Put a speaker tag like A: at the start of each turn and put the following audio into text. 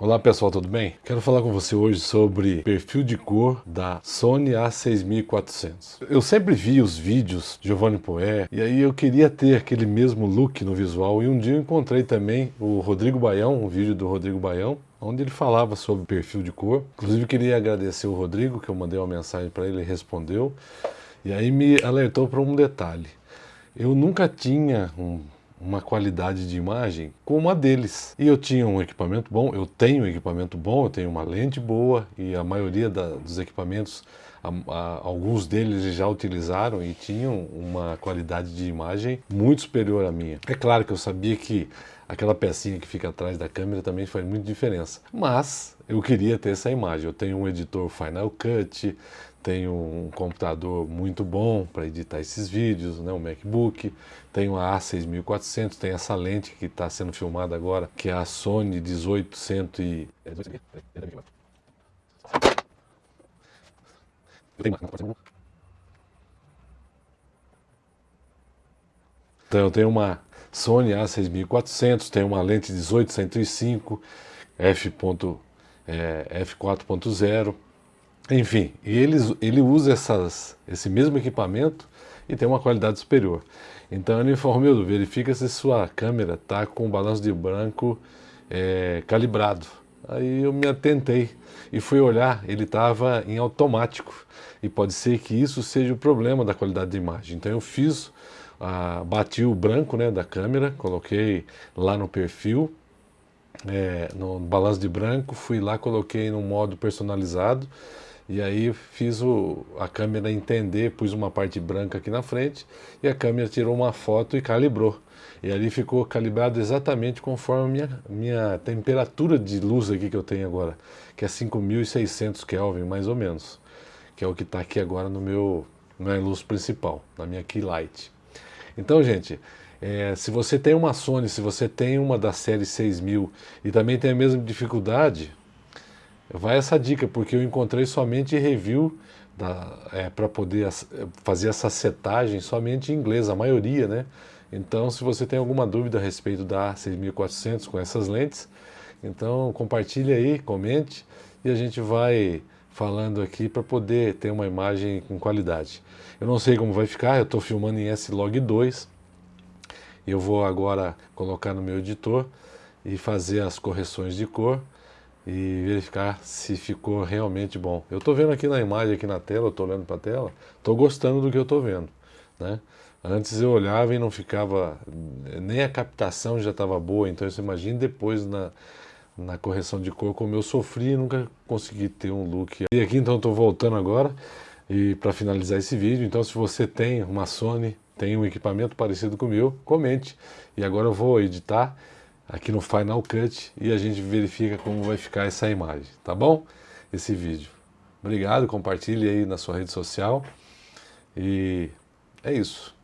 A: Olá pessoal, tudo bem? Quero falar com você hoje sobre perfil de cor da Sony A6400. Eu sempre vi os vídeos de Giovanni Poé e aí eu queria ter aquele mesmo look no visual e um dia eu encontrei também o Rodrigo Baião, um vídeo do Rodrigo Baião, onde ele falava sobre perfil de cor. Inclusive queria agradecer o Rodrigo, que eu mandei uma mensagem para ele, ele respondeu. E aí me alertou para um detalhe. Eu nunca tinha um uma qualidade de imagem como a deles. E eu tinha um equipamento bom, eu tenho um equipamento bom, eu tenho uma lente boa e a maioria da, dos equipamentos, a, a, alguns deles já utilizaram e tinham uma qualidade de imagem muito superior à minha. É claro que eu sabia que aquela pecinha que fica atrás da câmera também faz muita diferença, mas eu queria ter essa imagem. Eu tenho um editor Final Cut, tenho um computador muito bom para editar esses vídeos, né, um MacBook, tenho a A6400, tem essa lente que está sendo filmada agora, que é a Sony 1800 e... Então eu tenho uma Sony A6400, tenho uma lente 18-105, f.4.0, enfim, e ele, ele usa essas, esse mesmo equipamento e tem uma qualidade superior. Então ele informa, meu, verifica se sua câmera está com o balanço de branco é, calibrado. Aí eu me atentei e fui olhar, ele estava em automático. E pode ser que isso seja o problema da qualidade de imagem. Então eu fiz, ah, bati o branco né, da câmera, coloquei lá no perfil, é, no balanço de branco, fui lá, coloquei no modo personalizado e aí fiz o, a câmera entender, pus uma parte branca aqui na frente e a câmera tirou uma foto e calibrou. E ali ficou calibrado exatamente conforme a minha, minha temperatura de luz aqui que eu tenho agora, que é 5600 Kelvin mais ou menos, que é o que está aqui agora no meu, na luz principal, na minha key light. Então, gente, é, se você tem uma Sony, se você tem uma da série 6000 e também tem a mesma dificuldade, Vai essa dica, porque eu encontrei somente review é, para poder fazer essa setagem somente em inglês, a maioria, né? Então, se você tem alguma dúvida a respeito da 6400 com essas lentes, então compartilhe aí, comente e a gente vai falando aqui para poder ter uma imagem com qualidade. Eu não sei como vai ficar, eu estou filmando em S-Log 2, eu vou agora colocar no meu editor e fazer as correções de cor e verificar se ficou realmente bom. Eu estou vendo aqui na imagem, aqui na tela, estou olhando para a tela, estou gostando do que eu estou vendo. Né? Antes eu olhava e não ficava, nem a captação já estava boa, então você imagina depois na, na correção de cor como eu sofri e nunca consegui ter um look. E aqui então estou voltando agora e para finalizar esse vídeo, então se você tem uma Sony, tem um equipamento parecido com o meu, comente. E agora eu vou editar aqui no Final Cut e a gente verifica como vai ficar essa imagem, tá bom? Esse vídeo. Obrigado, compartilhe aí na sua rede social e é isso.